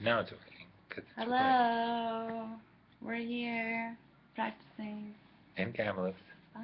Now it's working. it's recording. Hello. We're here practicing. In Bye.